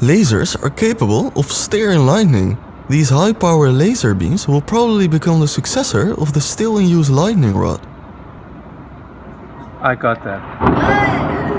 Lasers are capable of steering lightning. These high-power laser beams will probably become the successor of the still-in-use lightning rod. I got that.